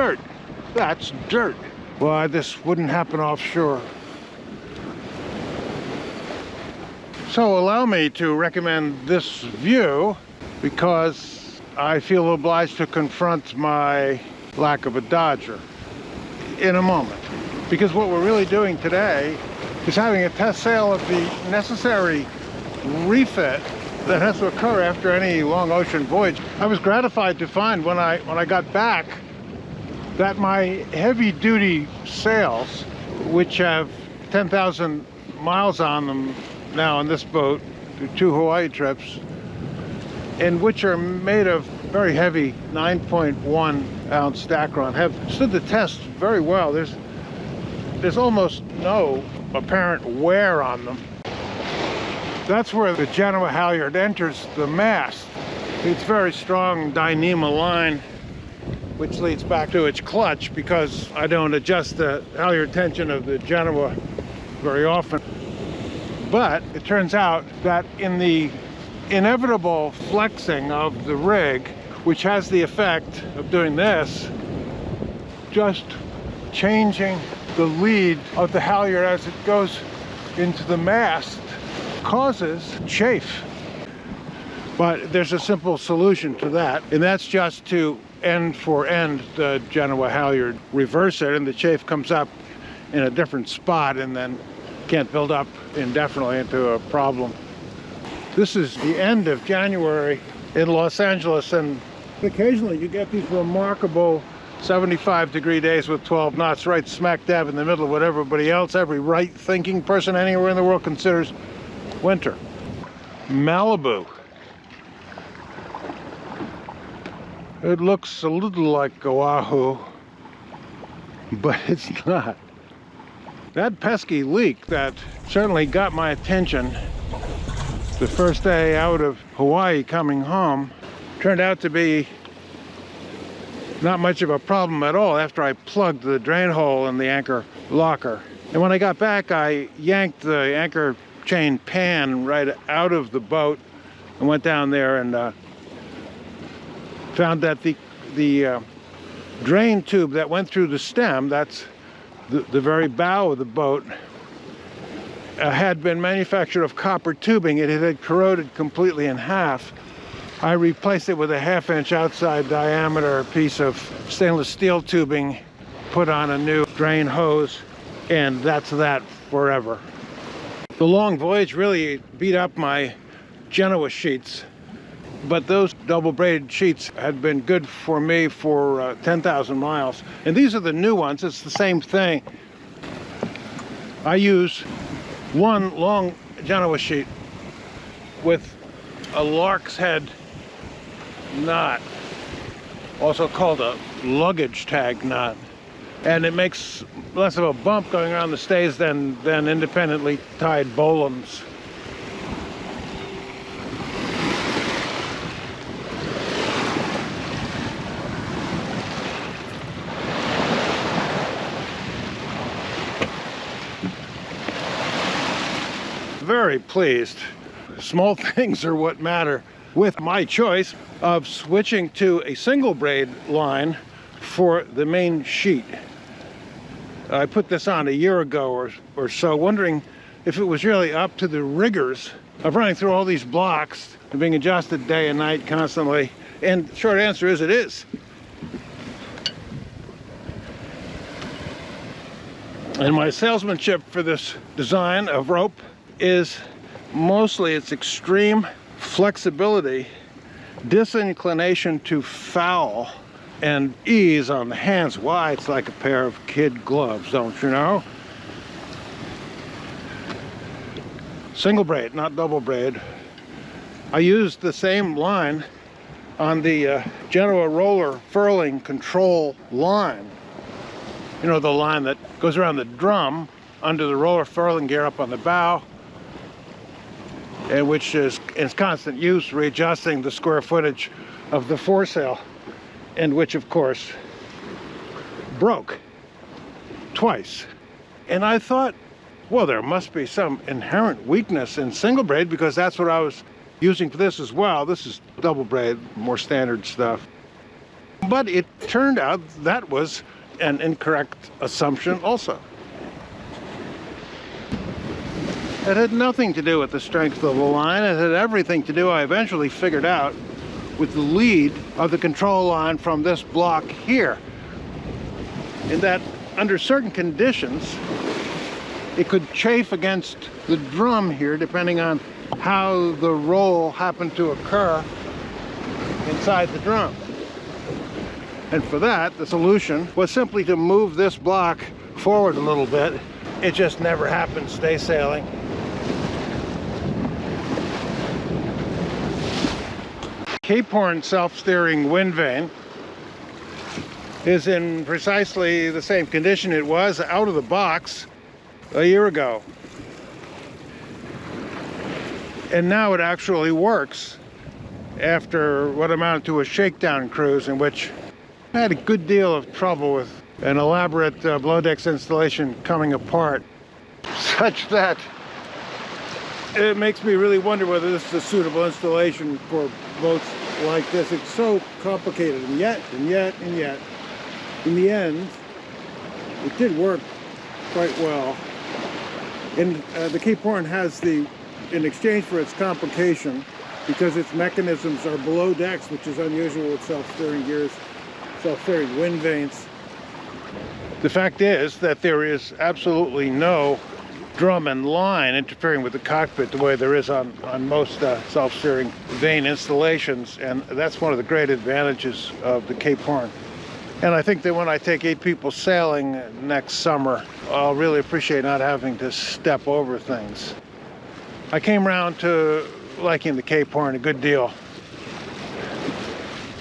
dirt. That's dirt. Why, this wouldn't happen offshore. So allow me to recommend this view because I feel obliged to confront my lack of a Dodger in a moment. Because what we're really doing today is having a test sail of the necessary refit that has to occur after any long ocean voyage. I was gratified to find when I when I got back that my heavy duty sails, which have 10,000 miles on them now on this boat, two Hawaii trips, and which are made of very heavy 9.1 ounce Dacron, have stood the test very well. There's there's almost no apparent wear on them. That's where the Genoa halyard enters the mast. It's very strong Dyneema line, which leads back to its clutch because I don't adjust the halyard tension of the Genoa very often. But it turns out that in the inevitable flexing of the rig, which has the effect of doing this, just changing the lead of the halyard as it goes into the mast causes chafe. But there's a simple solution to that, and that's just to end for end the Genoa halyard, reverse it, and the chafe comes up in a different spot and then can't build up indefinitely into a problem. This is the end of January in Los Angeles, and occasionally you get these remarkable 75 degree days with 12 knots right smack dab in the middle of what everybody else, every right thinking person anywhere in the world considers winter. Malibu. It looks a little like Oahu, but it's not. That pesky leak that certainly got my attention the first day out of Hawaii coming home turned out to be not much of a problem at all after I plugged the drain hole in the anchor locker. And when I got back, I yanked the anchor chain pan right out of the boat and went down there and uh, found that the, the uh, drain tube that went through the stem, that's the, the very bow of the boat, uh, had been manufactured of copper tubing. It had corroded completely in half I replaced it with a half inch outside diameter piece of stainless steel tubing, put on a new drain hose, and that's that forever. The long voyage really beat up my Genoa sheets, but those double braided sheets had been good for me for uh, 10,000 miles. And these are the new ones, it's the same thing. I use one long Genoa sheet with a lark's head knot, also called a luggage tag knot. And it makes less of a bump going around the stays than, than independently tied bowlines. Very pleased. Small things are what matter with my choice of switching to a single braid line for the main sheet. I put this on a year ago or, or so, wondering if it was really up to the rigors of running through all these blocks and being adjusted day and night constantly. And short answer is it is. And my salesmanship for this design of rope is mostly its extreme flexibility, disinclination to foul, and ease on the hands. Why? It's like a pair of kid gloves, don't you know? Single braid, not double braid. I used the same line on the uh, Genoa roller furling control line. You know, the line that goes around the drum under the roller furling gear up on the bow and which is in constant use readjusting the square footage of the foresail and which of course broke twice. And I thought well there must be some inherent weakness in single braid because that's what I was using for this as well. This is double braid more standard stuff. But it turned out that was an incorrect assumption also. It had nothing to do with the strength of the line. It had everything to do, I eventually figured out, with the lead of the control line from this block here. In that under certain conditions, it could chafe against the drum here depending on how the roll happened to occur inside the drum. And for that, the solution was simply to move this block forward a little bit. It just never happened, stay sailing. Cape Horn self-steering wind vane is in precisely the same condition it was out of the box a year ago. And now it actually works after what amounted to a shakedown cruise in which I had a good deal of trouble with an elaborate uh, below decks installation coming apart such that it makes me really wonder whether this is a suitable installation for boats like this. It's so complicated and yet, and yet, and yet, in the end, it did work quite well. And uh, the Cape Horn has the, in exchange for its complication, because its mechanisms are below decks, which is unusual with self-steering gears, self-steering wind vanes. The fact is that there is absolutely no drum and line interfering with the cockpit the way there is on, on most uh, self-steering vane installations. And that's one of the great advantages of the Cape Horn. And I think that when I take eight people sailing next summer, I'll really appreciate not having to step over things. I came around to liking the Cape Horn a good deal.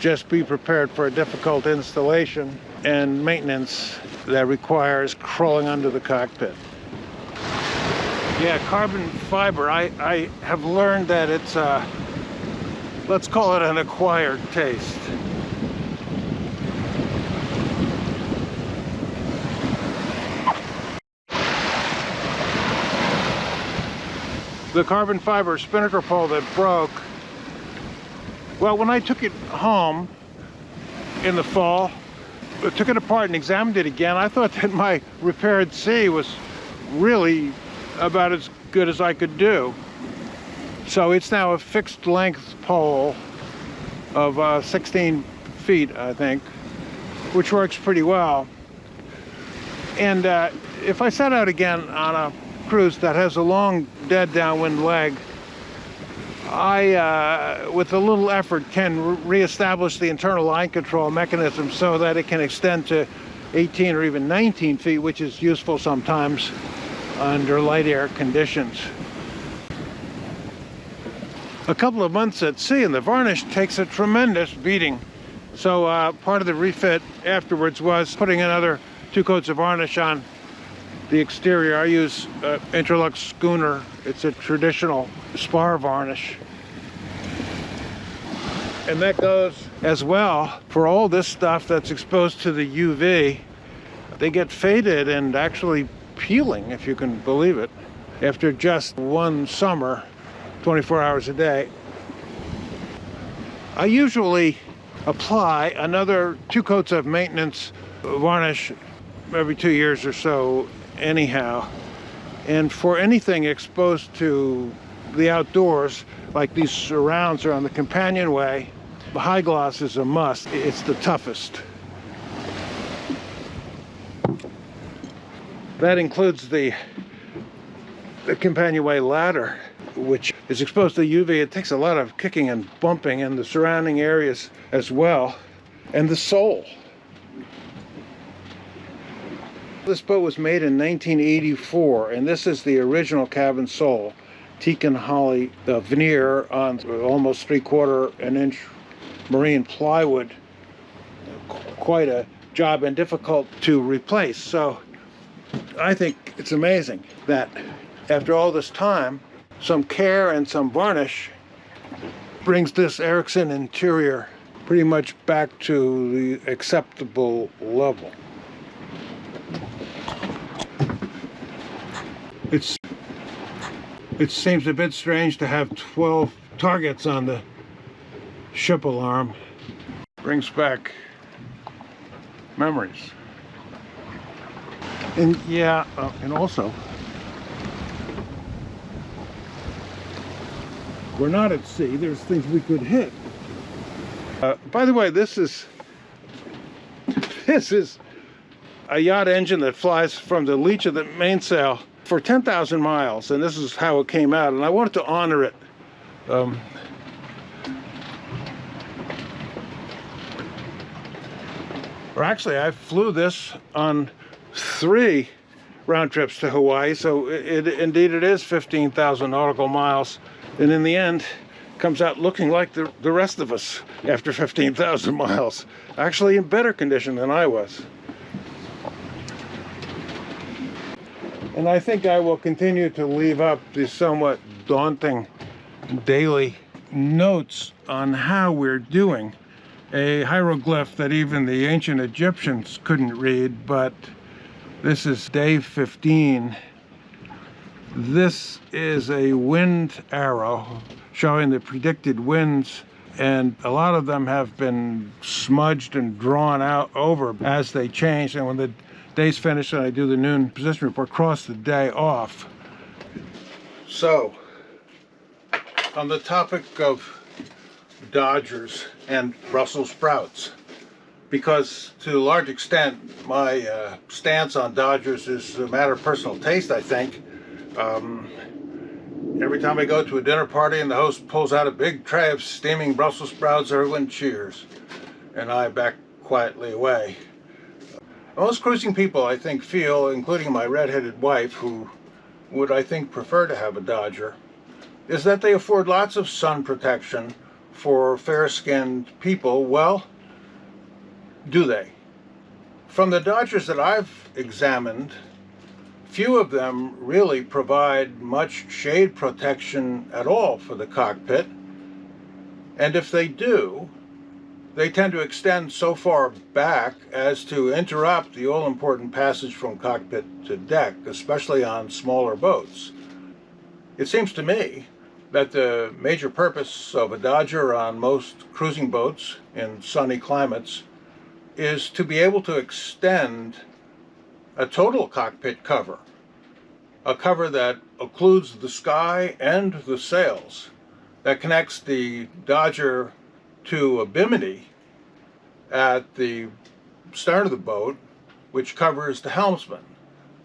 Just be prepared for a difficult installation and maintenance that requires crawling under the cockpit. Yeah, carbon fiber, I, I have learned that it's, uh, let's call it an acquired taste. the carbon fiber spinnaker pole that broke, well, when I took it home in the fall, I took it apart and examined it again, I thought that my repaired C was really about as good as I could do. So it's now a fixed length pole of uh, 16 feet, I think, which works pretty well. And uh, if I set out again on a cruise that has a long dead downwind leg, I, uh, with a little effort, can re-establish the internal line control mechanism so that it can extend to 18 or even 19 feet, which is useful sometimes under light air conditions. A couple of months at sea and the varnish takes a tremendous beating. So uh, part of the refit afterwards was putting another two coats of varnish on the exterior, I use uh, Interlux Schooner. It's a traditional spar varnish. And that goes as well for all this stuff that's exposed to the UV. They get faded and actually peeling, if you can believe it, after just one summer, 24 hours a day. I usually apply another two coats of maintenance varnish every two years or so anyhow. And for anything exposed to the outdoors, like these surrounds are on the companionway, the high gloss is a must. It's the toughest. That includes the, the companionway ladder, which is exposed to UV. It takes a lot of kicking and bumping in the surrounding areas as well. And the sole. This boat was made in 1984 and this is the original cabin sole. Teak and holly uh, veneer on almost three quarter an inch marine plywood. Quite a job and difficult to replace. So I think it's amazing that after all this time, some care and some varnish brings this Ericson interior pretty much back to the acceptable level. It's it seems a bit strange to have 12 targets on the ship alarm. Brings back memories. And yeah, uh, and also, we're not at sea. There's things we could hit. Uh, by the way, this is this is a yacht ensign that flies from the leech of the mainsail for 10,000 miles, and this is how it came out. And I wanted to honor it. Um, or actually, I flew this on three round trips to Hawaii, so it, it indeed it is 15,000 nautical miles, and in the end, comes out looking like the, the rest of us after 15,000 miles, actually in better condition than I was. And I think I will continue to leave up the somewhat daunting daily notes on how we're doing. A hieroglyph that even the ancient Egyptians couldn't read, but this is day 15. This is a wind arrow showing the predicted winds and a lot of them have been smudged and drawn out over as they change and when the day's finished and I do the noon position report cross the day off so on the topic of Dodgers and Brussels sprouts because to a large extent my uh, stance on Dodgers is a matter of personal taste I think. Um, every time I go to a dinner party and the host pulls out a big tray of steaming Brussels sprouts everyone cheers and I back quietly away. Most cruising people I think feel including my red-headed wife who would I think prefer to have a Dodger is that they afford lots of sun protection for fair-skinned people. Well do they? From the Dodgers that I've examined, few of them really provide much shade protection at all for the cockpit. And if they do, they tend to extend so far back as to interrupt the all-important passage from cockpit to deck, especially on smaller boats. It seems to me that the major purpose of a Dodger on most cruising boats in sunny climates is to be able to extend a total cockpit cover, a cover that occludes the sky and the sails, that connects the Dodger to a bimini at the stern of the boat, which covers the helmsman,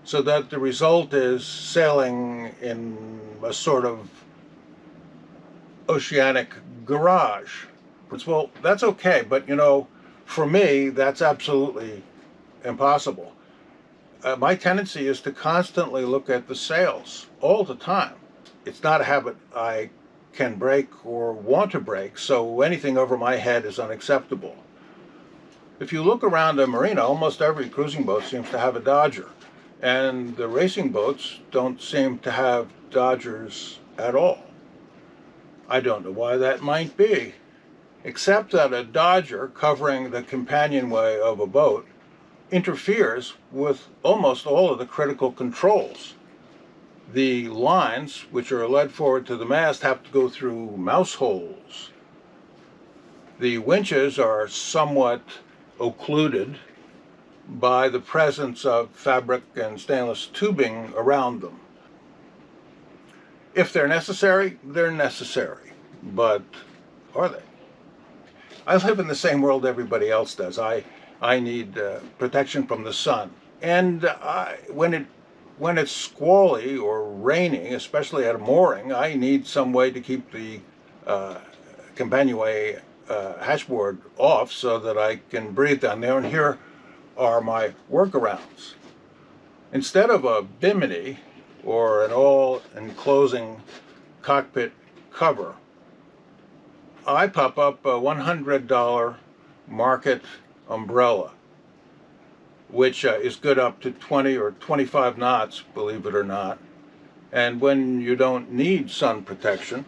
so that the result is sailing in a sort of oceanic garage. Well, that's okay, but you know, for me, that's absolutely impossible. Uh, my tendency is to constantly look at the sails all the time. It's not a habit I can break or want to break, so anything over my head is unacceptable. If you look around a marina, almost every cruising boat seems to have a Dodger, and the racing boats don't seem to have Dodgers at all. I don't know why that might be except that a Dodger covering the companionway of a boat interferes with almost all of the critical controls. The lines, which are led forward to the mast, have to go through mouse holes. The winches are somewhat occluded by the presence of fabric and stainless tubing around them. If they're necessary, they're necessary, but are they? I live in the same world everybody else does. I, I need uh, protection from the sun. And I, when, it, when it's squally or raining, especially at a mooring, I need some way to keep the uh, companionway uh, hatchboard off so that I can breathe down there. And here are my workarounds. Instead of a bimini or an all-enclosing cockpit cover, I pop up a $100 market umbrella, which uh, is good up to 20 or 25 knots, believe it or not. And when you don't need sun protection,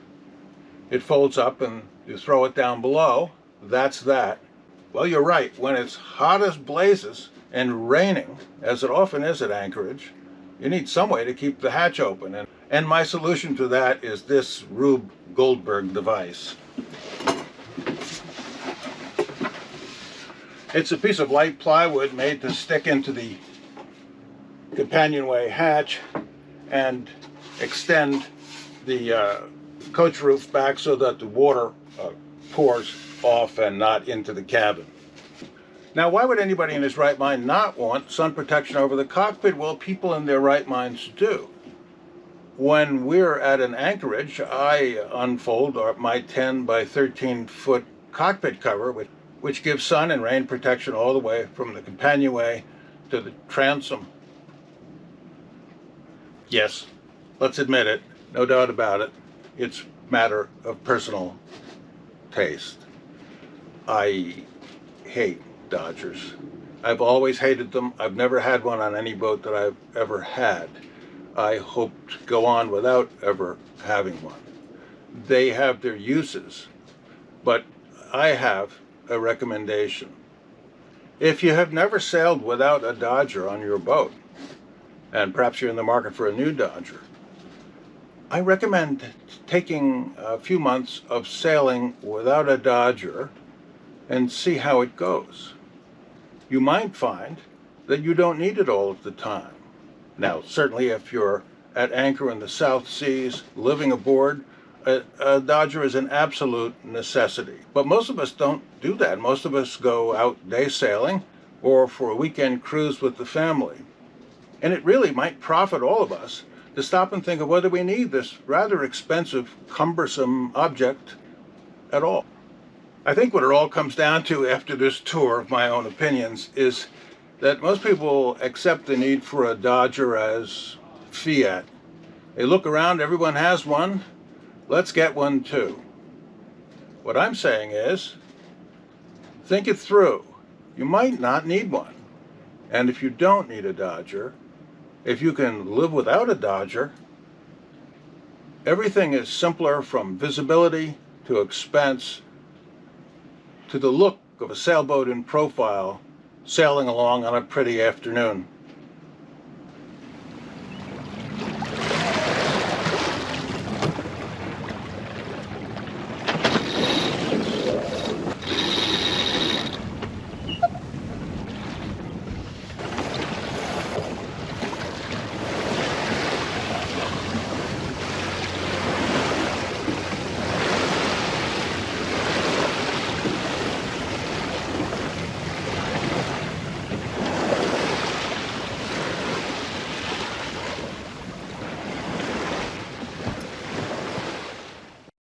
it folds up and you throw it down below. That's that. Well, you're right. When it's hot as blazes and raining, as it often is at Anchorage, you need some way to keep the hatch open. And, and my solution to that is this Rube Goldberg device. It's a piece of light plywood made to stick into the companionway hatch and extend the uh, coach roof back so that the water uh, pours off and not into the cabin. Now, why would anybody in his right mind not want sun protection over the cockpit? Well, people in their right minds do. When we're at an anchorage, I unfold my 10 by 13 foot cockpit cover, which, which gives sun and rain protection all the way from the companionway to the transom. Yes, let's admit it, no doubt about it. It's matter of personal taste. I hate Dodgers. I've always hated them. I've never had one on any boat that I've ever had. I hope to go on without ever having one. They have their uses, but I have a recommendation. If you have never sailed without a Dodger on your boat, and perhaps you're in the market for a new Dodger, I recommend taking a few months of sailing without a Dodger and see how it goes. You might find that you don't need it all of the time. Now, certainly if you're at anchor in the South Seas, living aboard, a, a, Dodger is an absolute necessity. But most of us don't do that. Most of us go out day sailing or for a weekend cruise with the family. And it really might profit all of us to stop and think of whether we need this rather expensive, cumbersome object at all. I think what it all comes down to after this tour of my own opinions is that most people accept the need for a Dodger as fiat. They look around, everyone has one, let's get one too. What I'm saying is, think it through. You might not need one. And if you don't need a Dodger, if you can live without a Dodger, everything is simpler from visibility to expense to the look of a sailboat in profile sailing along on a pretty afternoon.